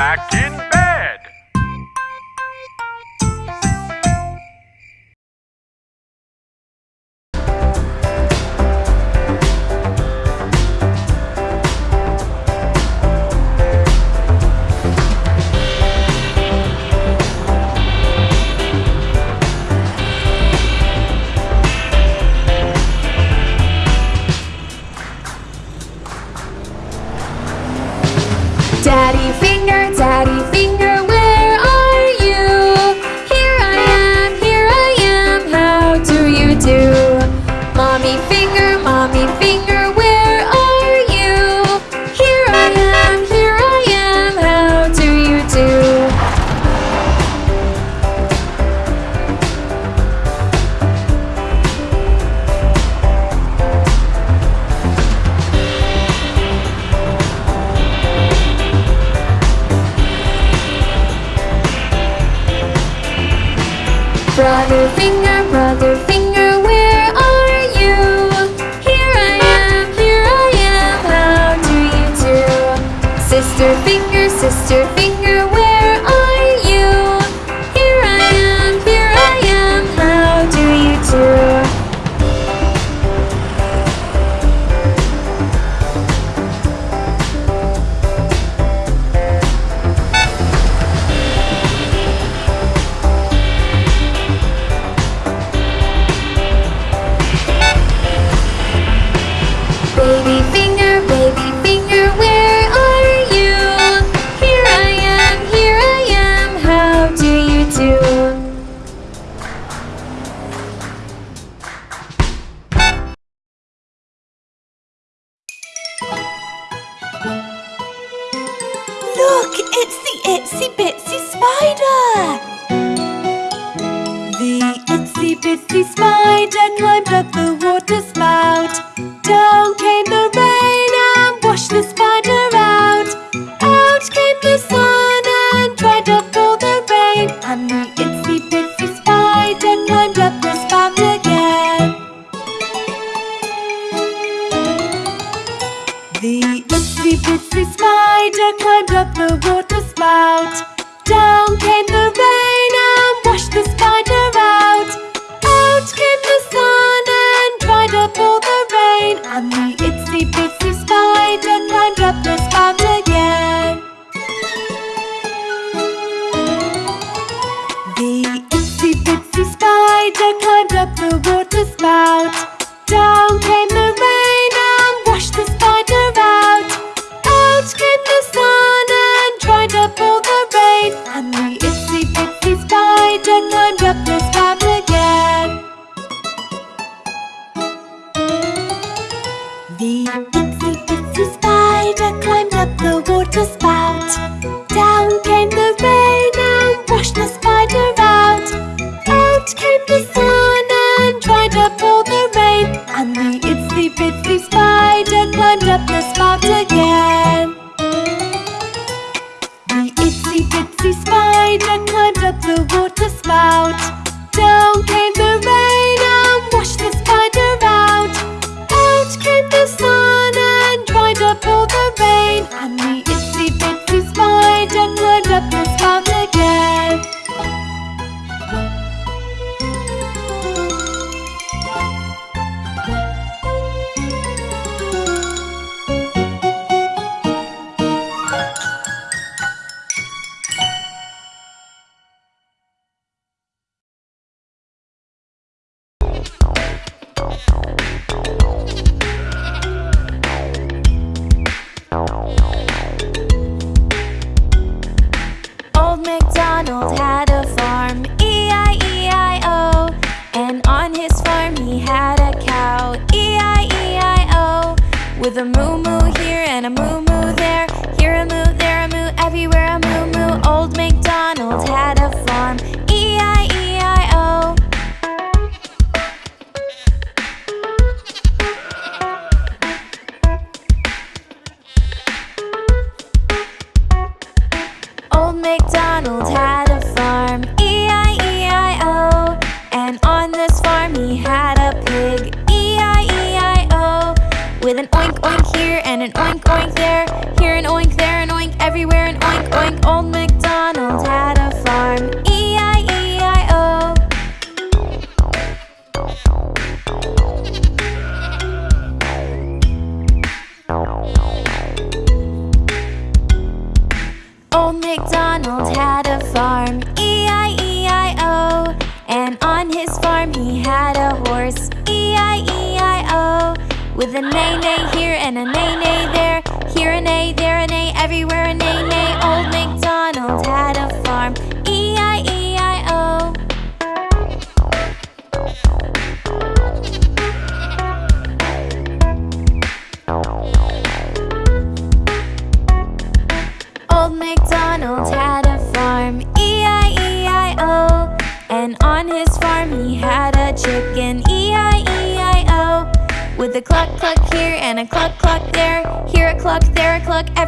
back in bed.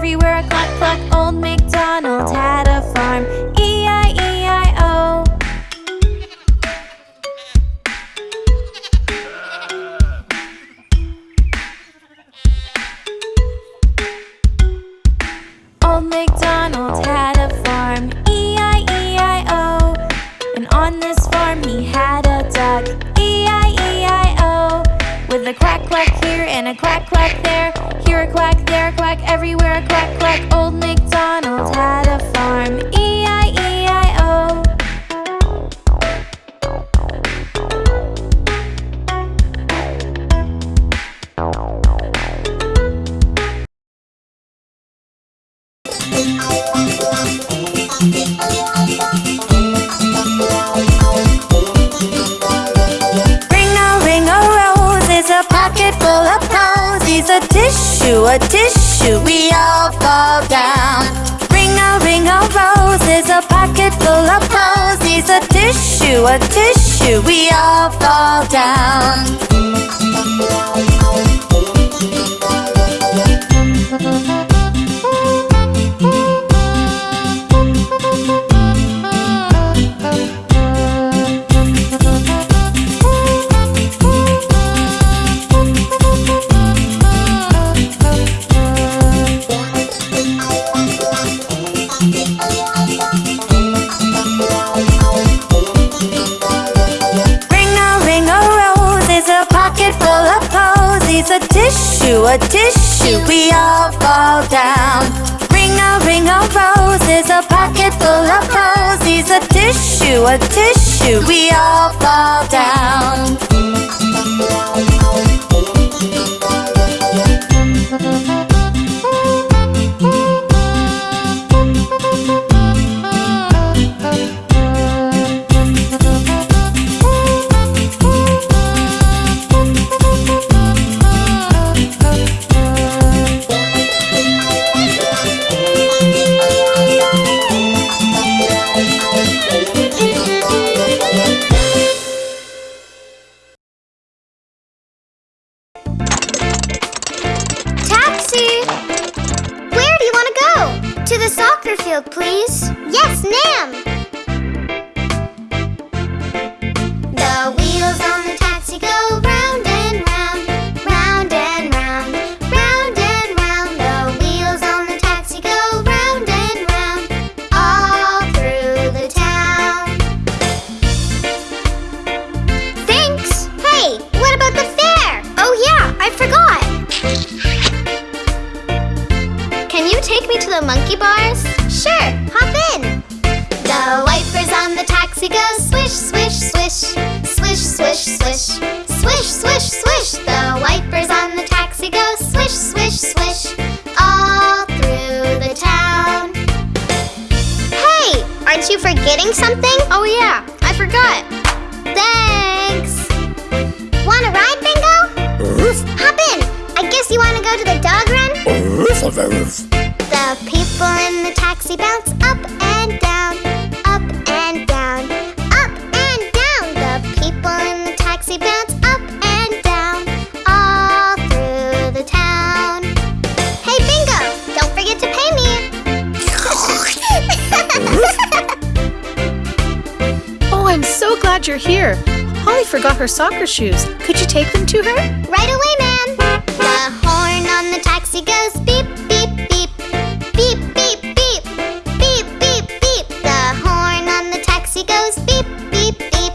everywhere I go. or tissue, we all fall down. Ring a ring of roses, a pocket full of posies, a tissue, a tissue, we all fall down. forgot. Thanks. Wanna ride, Bingo? Oof. Hop in. I guess you wanna go to the dog run? Oof. The people in the taxi bounce glad you're here. Holly forgot her soccer shoes. Could you take them to her? Right away, ma'am. The horn on the taxi goes beep, beep, beep. Beep, beep, beep. Beep, beep, beep. The horn on the taxi goes beep, beep, beep.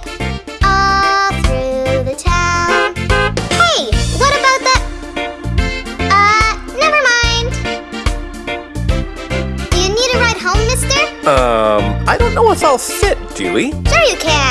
All through the town. Hey, what about the... Uh, never mind. Do you need a ride home, mister? Um, I don't know if I'll fit, Dewey. Sure you can.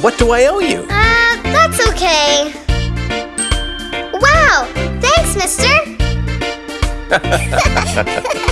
What do I owe you? Uh, that's okay. Wow! Thanks, mister!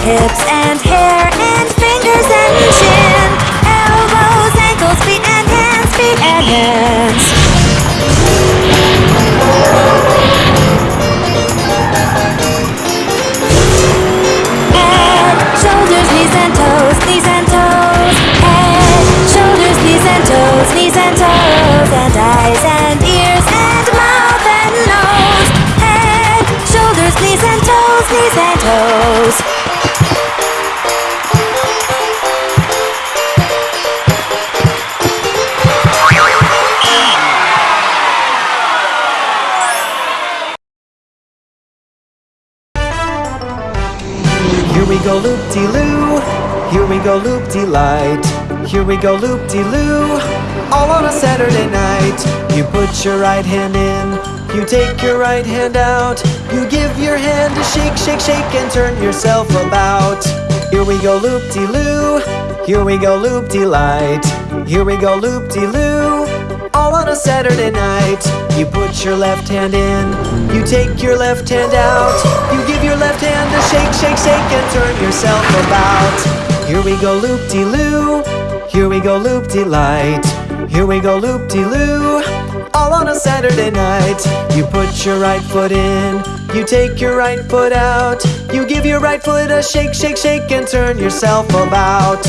hips go loop-de-loo All on a Saturday night. You put your right hand in You take your right hand out. You give your hand a shake, shake, shake And turn yourself about. Here we go loop-de-loo Here we go loop-de-light. Here we go loop-de-loo all on a Saturday night. You put your left hand in, you take your left hand out, you give your left hand a shake, shake, shake, and turn yourself about. Here we go loop-de-loo, here we go loop-de-light, here we go loop-de-loo. All on a Saturday night, you put your right foot in, you take your right foot out, you give your right foot a shake, shake, shake, and turn yourself about.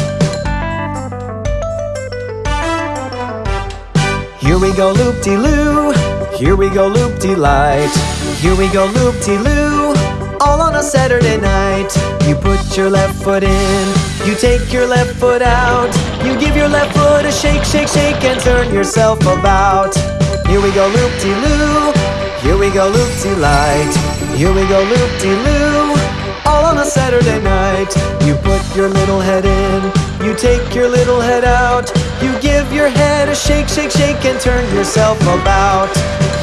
Here we go loop-de-loo, here we go loop-de-light, here we go loop-de-loo, all on a Saturday night. You put your left foot in, you take your left foot out, you give your left foot a shake, shake, shake, and turn yourself about. Here we go loop-de-loo, here we go loop-de-light, here we go loop-de-loo, all on a Saturday night. You put your little head in, you take your little head out, you give your head a shake, shake, shake, and turn yourself about.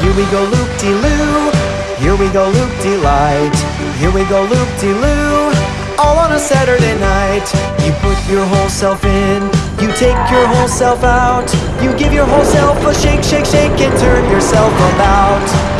Here we go loop-de-loo, here we go loop-de-light, here we go loop-de-loo, all on a Saturday night. You put your whole self in, you take your whole self out, you give your whole self a shake, shake, shake, and turn yourself about.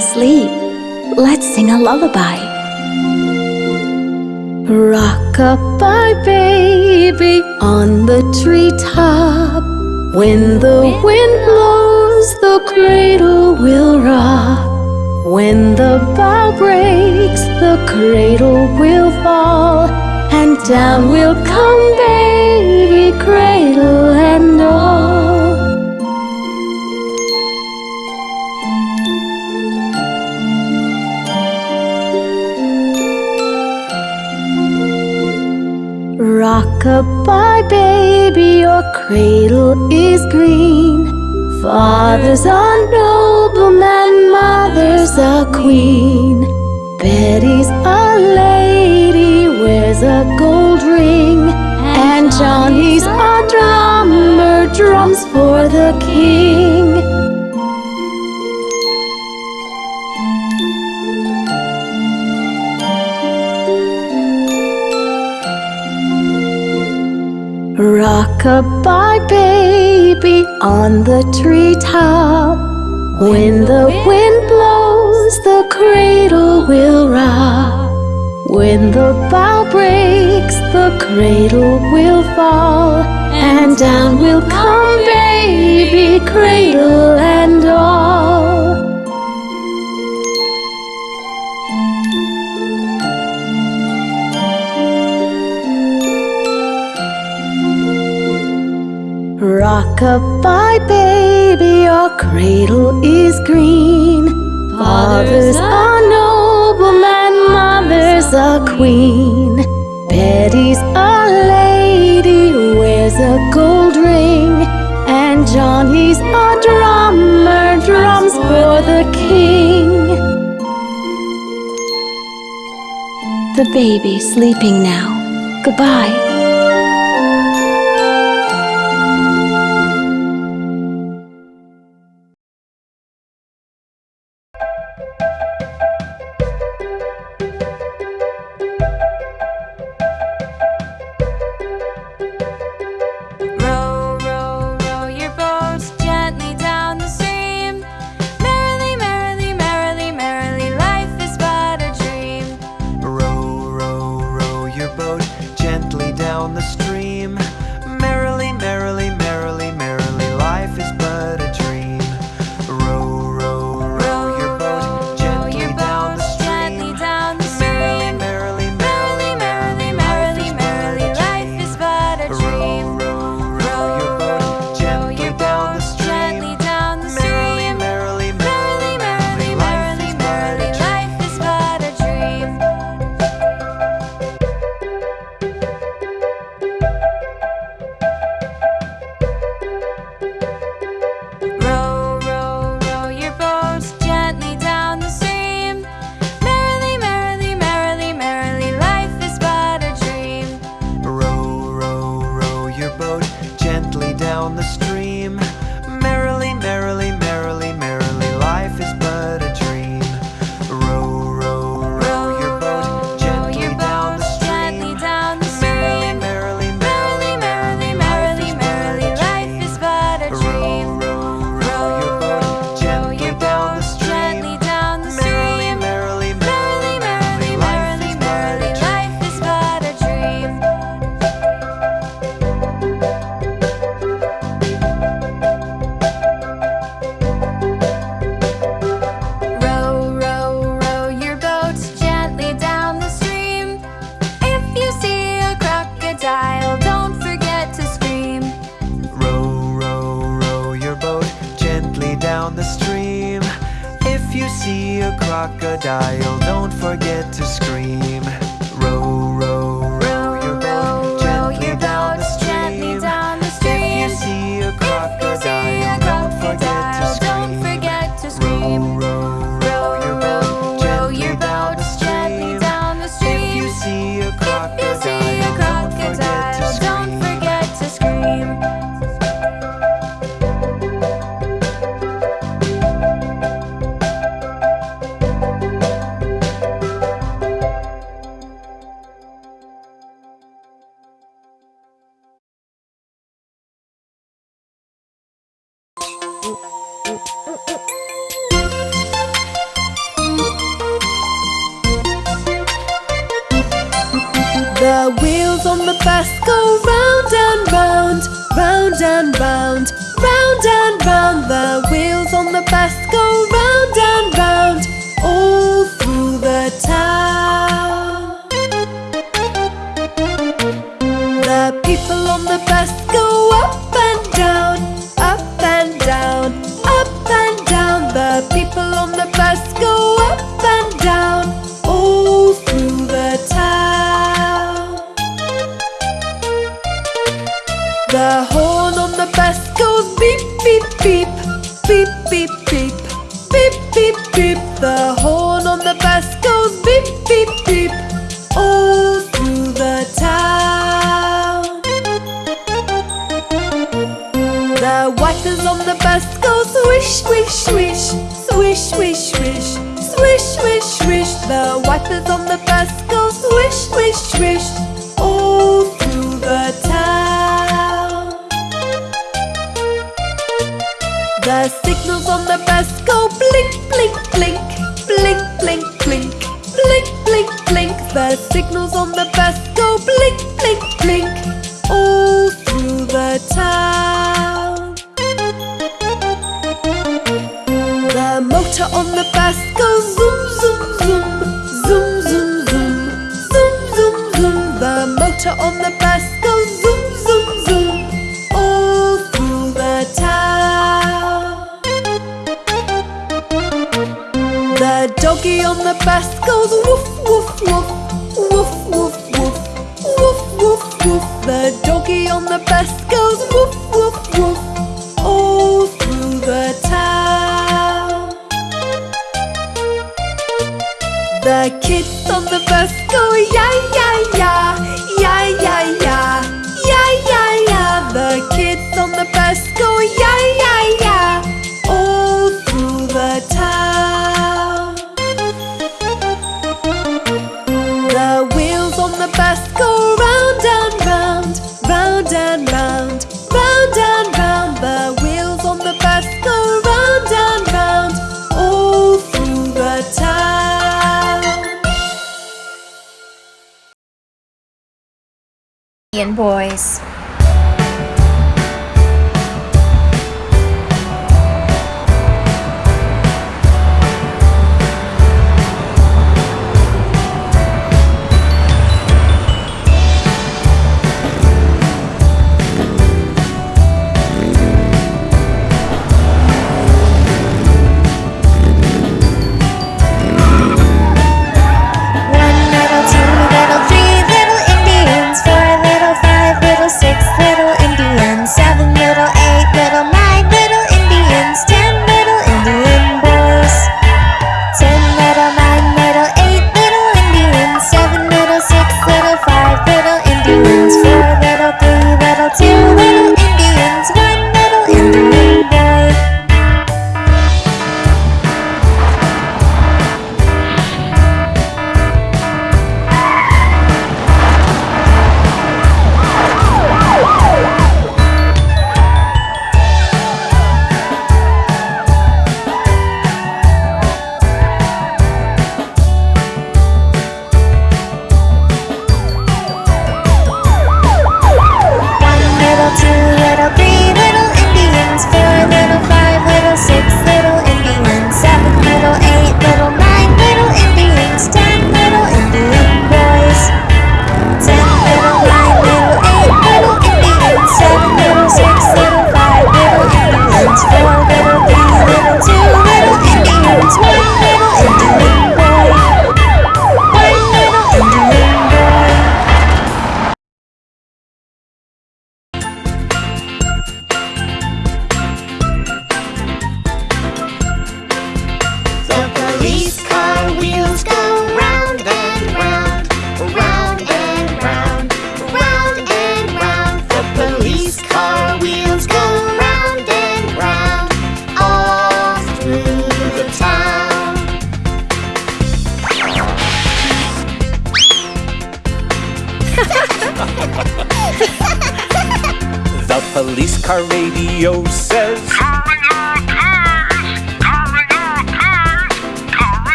to sleep. Let's sing a lullaby. Rock-a-bye, baby, on the treetop. When the wind blows, the cradle will rock. When the bough breaks, the cradle will fall. And down will come, baby, cradle Goodbye, baby, your cradle is green. Father's a nobleman, mother's a queen. Betty's a lady, wears a gold ring. And Johnny's a drummer, drums for the king. Goodbye, baby, on the treetop. When the wind blows, the cradle will rock. When the bough breaks, the cradle will fall. And down will come, baby, cradle and all. Rock-a-bye, baby, your cradle is green. Father's a nobleman, mother's a queen. Betty's a lady, wears a gold ring. And Johnny's a drummer, drums for the king. The baby sleeping now, goodbye. motor on the bus goes zoom, zoom, zoom All through the town. The doggy on the bus goes woof, woof, woof Woof, woof, woof Woof, woof, woof. The doggy on the bus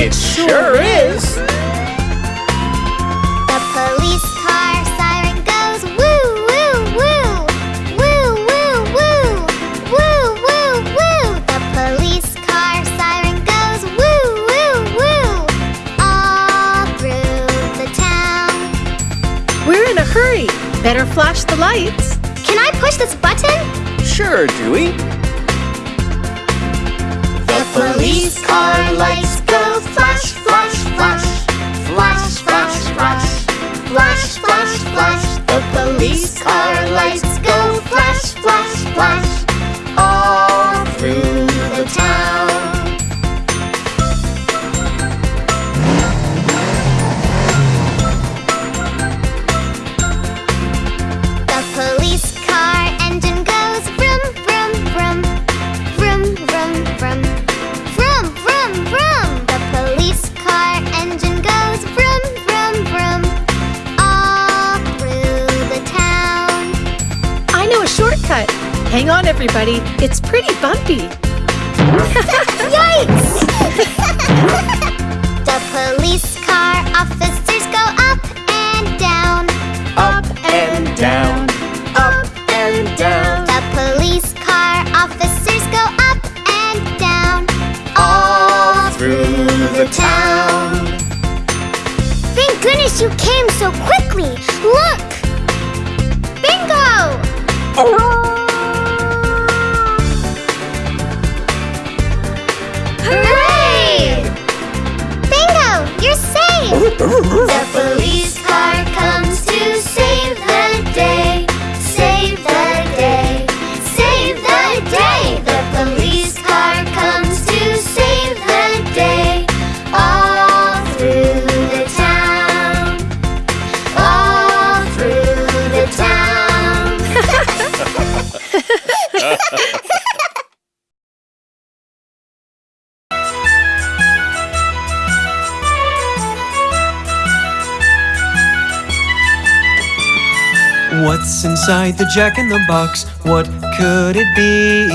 It sure is! The police car siren goes woo, woo, woo! Woo, woo, woo! Woo, woo, woo! The police car siren goes woo, woo, woo! All through the town. We're in a hurry. Better flash the lights. Can I push this button? Sure, Dewey. The police car lights go. Flash, flash, flash, flash, flash, flash, flash, flash, flash. The police car lights go. Flash, flash, flash, Hang on, everybody. It's pretty bumpy. Yikes! the police car officers go up and down, Up and down. up and down. The police car officers go up and down, all through the town. Thank goodness you came so quickly. Look! Bingo! Hooray! The police inside the jack in the box? What could it be?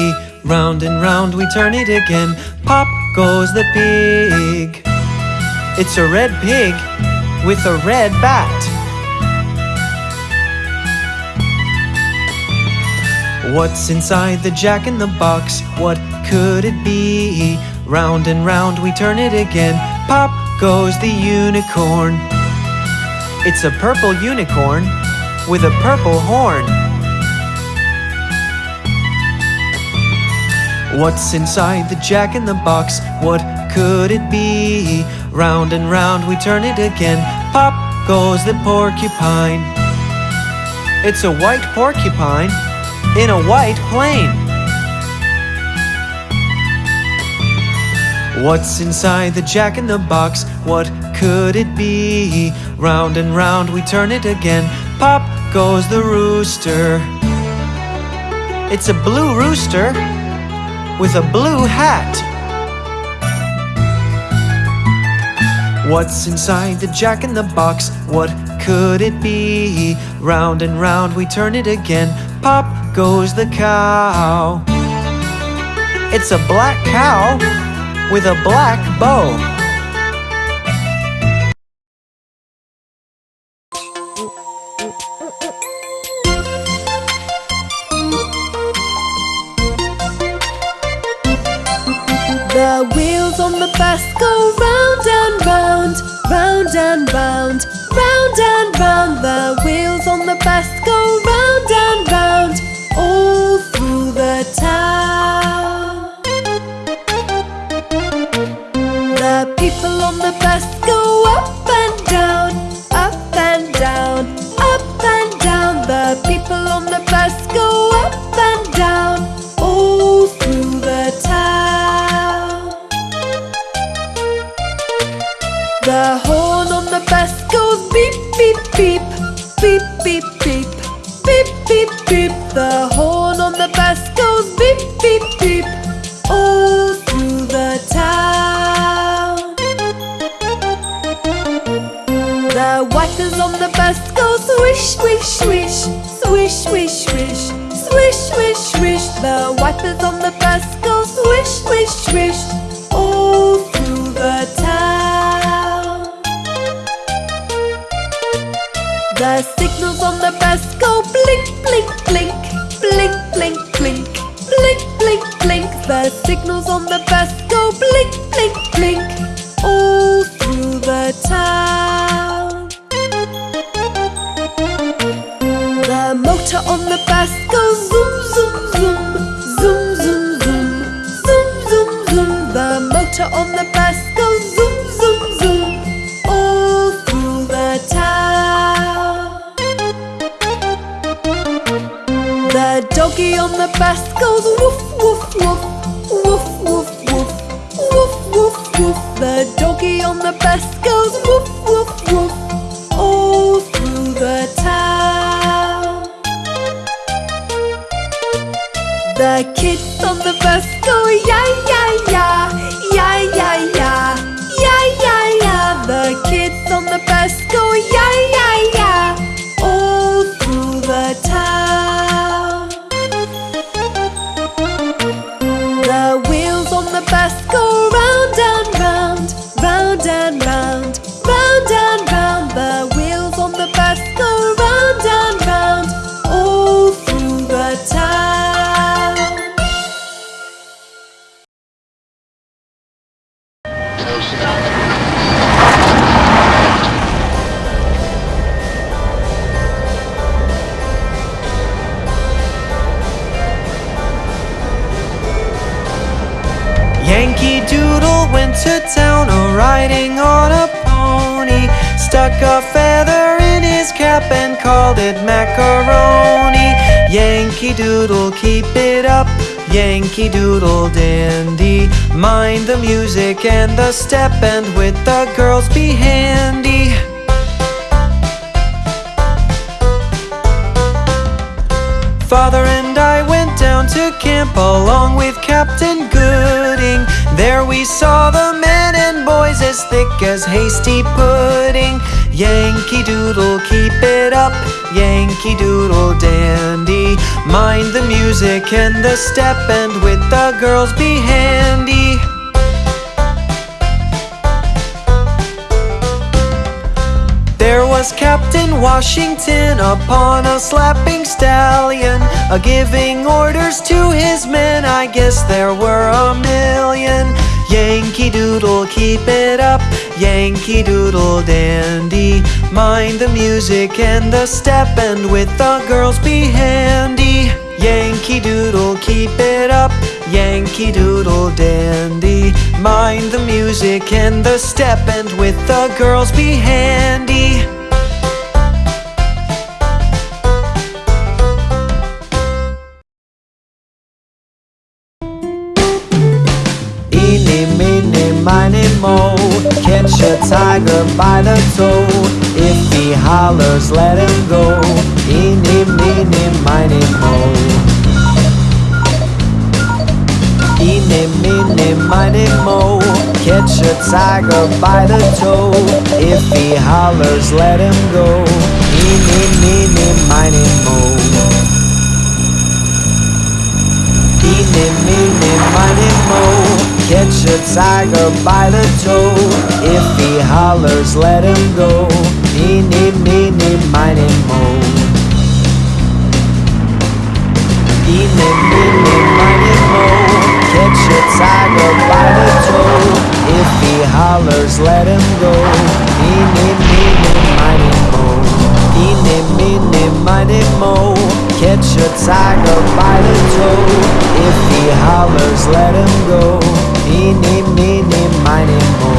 Round and round we turn it again. Pop goes the pig. It's a red pig with a red bat. What's inside the jack in the box? What could it be? Round and round we turn it again. Pop goes the unicorn. It's a purple unicorn with a purple horn. What's inside the jack in the box? What could it be? Round and round we turn it again. Pop goes the porcupine. It's a white porcupine in a white plane. What's inside the jack in the box? What could it be? Round and round we turn it again. Pop goes the rooster. It's a blue rooster with a blue hat. What's inside the jack in the box? What could it be? Round and round we turn it again. Pop goes the cow. It's a black cow with a black bow. Doggy on the bus goes woof, woof, woof, woof, woof, woof, woof, woof, woof. The doggy on the bus goes woof, woof, woof, all through the town. The kids on the bus go yeah, yeah, yeah, yeah, yeah, yeah, it macaroni. Yankee Doodle, keep it up. Yankee Doodle dandy. Mind the music and the step, and with the girls be handy. Father and I went down to camp along with Captain Gooding. There we saw the men and boys as thick as hasty pudding. Yankee Doodle, keep it up. Yankee Doodle dandy. Mind the music and the step, and with the girls be handy. There was Captain Washington upon a slapping stallion, a giving orders to his men. I guess there were a million. Yankee Doodle, keep it up. Yankee Doodle dandy. Mind the music and the step, and with the girls be handy. Yankee Doodle, keep it up. Yankee Doodle dandy. Mind the music and the step, and with the girls be handy. Mo Catch a tiger by the toe. If he hollers, let him go. Eeny, meeny, miny, mo. Eeny, meeny, miny, mo. Catch a tiger by the toe. If he hollers, let him go. Eeny, meeny, miny, mo. Eeny, meeny, miny, mo Catch a tiger by the toe. If he hollers, let him go. Eeny, meeny, miny, mo. Eeny, meeny, miny, mo. Catch a tiger by the toe. If he hollers, let him go. Eeny, meeny, miny, mo. Eeny, meeny, miny, mo. Catch a tiger by the toe. If he hollers, let him go Eeny, meeny, miny, mo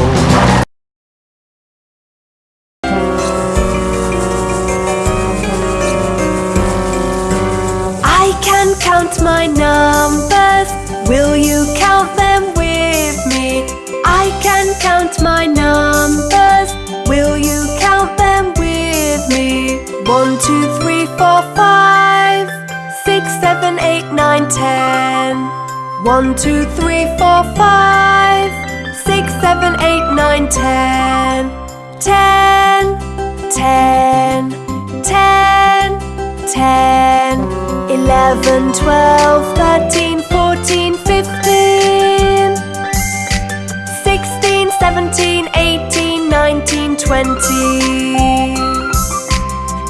I can count my numbers. Will you count them with me? I can count my numbers. Will you count them with me? One, two, three, four, five, six, seven, eight, nine, ten.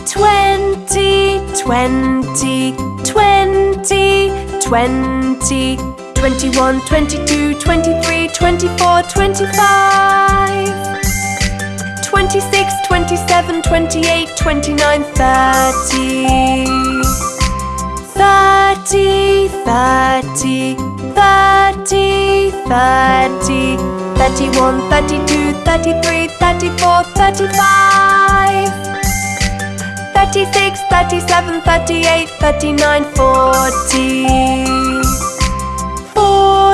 20, 20, 20, 20, 20, 21, 22, 23, 24, 25 26, 27, 28, 29, 30 30, 30, 30, 30 31, 32, 33, 34, 35 36, 37, 38, 39, 40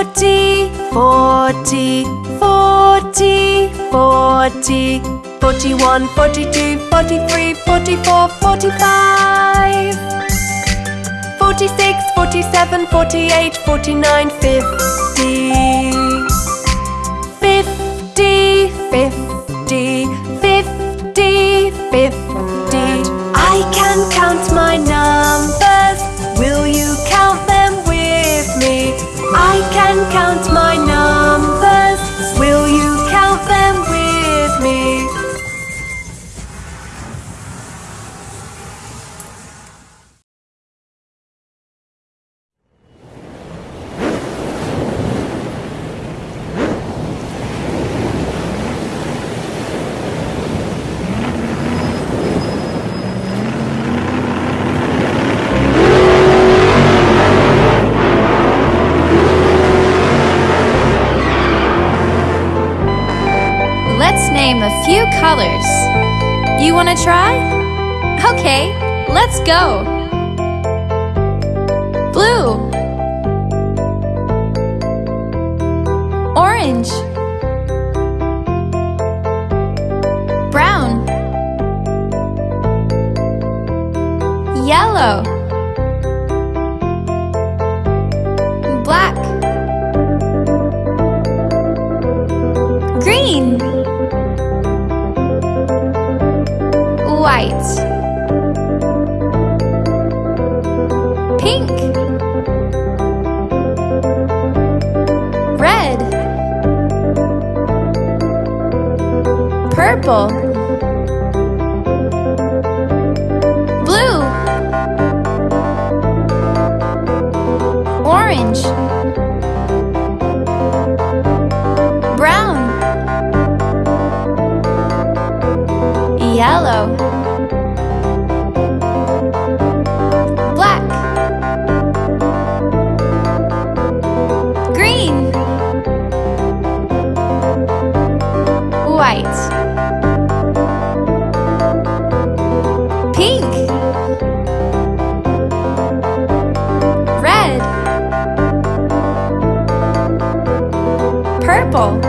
Forty, forty, forty, forty. Forty-one, forty-two, forty-three, forty-four, forty-five. Forty-six, forty-seven, forty-eight, forty-nine, fifty. Fifty, fifty, fifty, fifty. I can count my numbers. I can count my numbers. few colors. You wanna try? Okay, let's go! purple.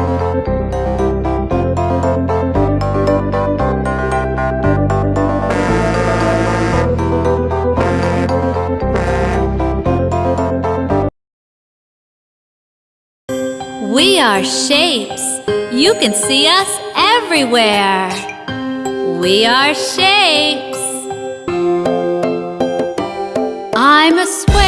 We are shapes. You can see us everywhere. We are shapes. I'm a square.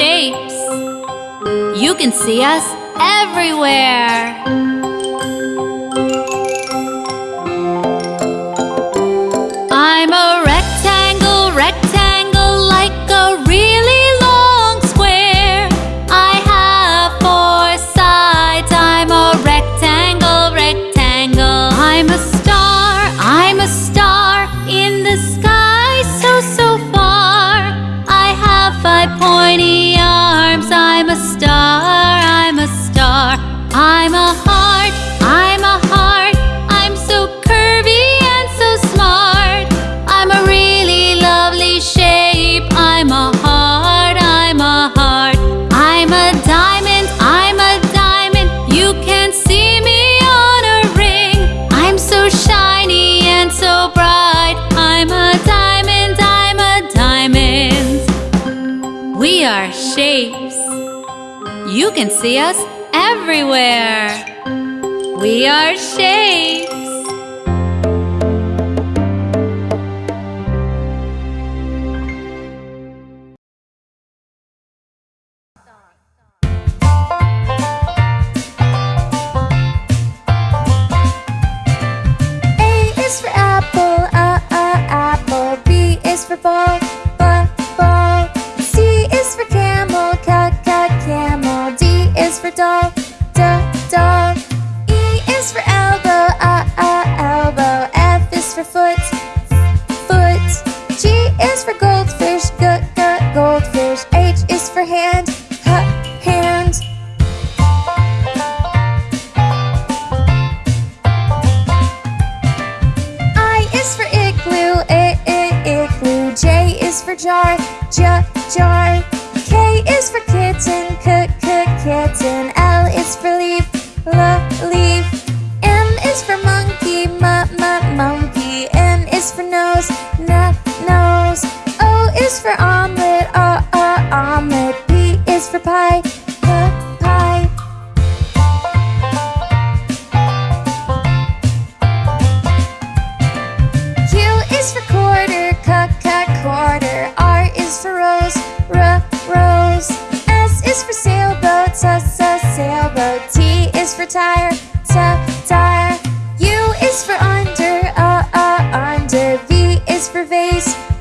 shapes. You can see us everywhere. can see us everywhere. We are Share.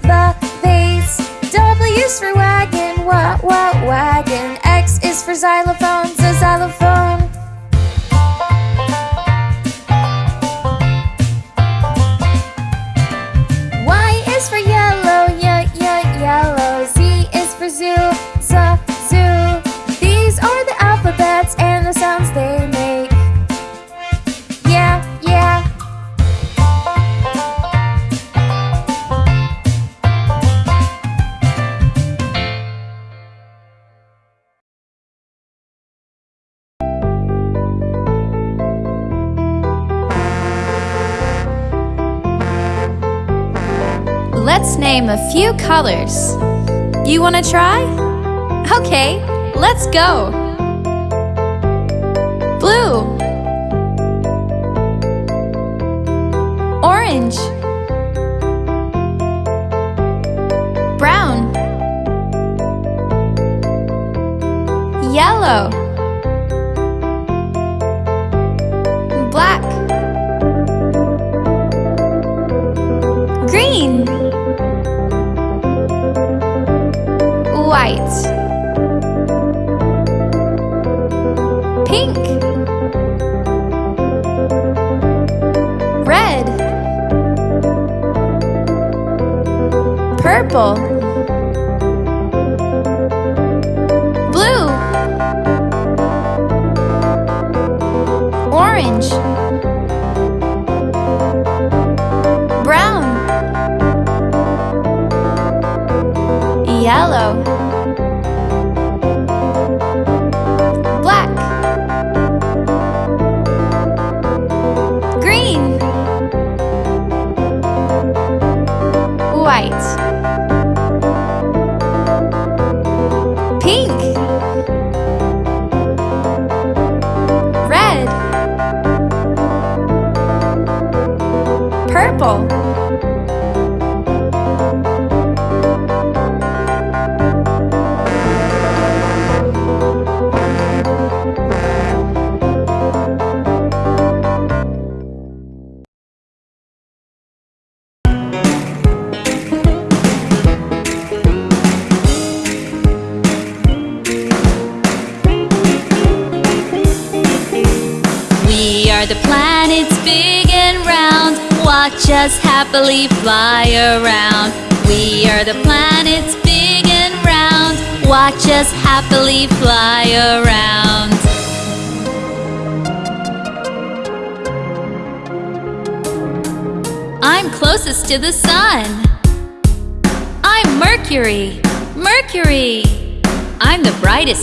the bass. W is for wagon, what, what, wagon. X is for xylophones, a xylophone. a few colors. You want to try? Okay, let's go! Blue Orange Brown Yellow White Pink Red Purple Blue Orange.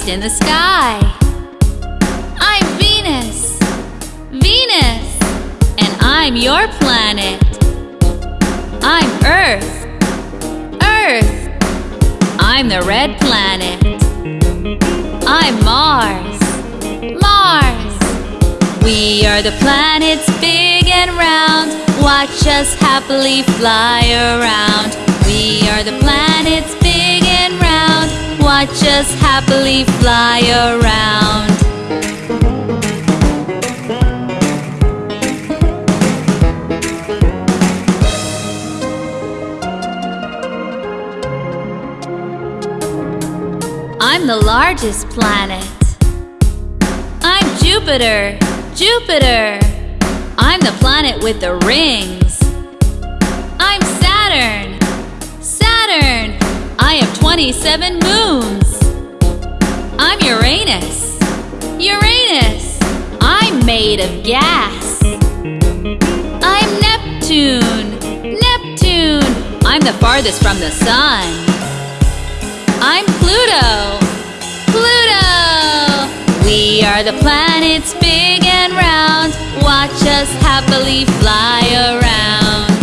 in the sky. I'm Venus, Venus, and I'm your planet. I'm Earth, Earth, I'm the red planet. I'm Mars, Mars, we are the planets big and round. Watch us happily fly around. We are the planets Watch us happily fly around. I'm the largest planet. I'm Jupiter, Jupiter. I'm the planet with the rings. I have 27 moons. I'm Uranus, Uranus. I'm made of gas. I'm Neptune, Neptune. I'm the farthest from the sun. I'm Pluto, Pluto. We are the planets big and round. Watch us happily fly around.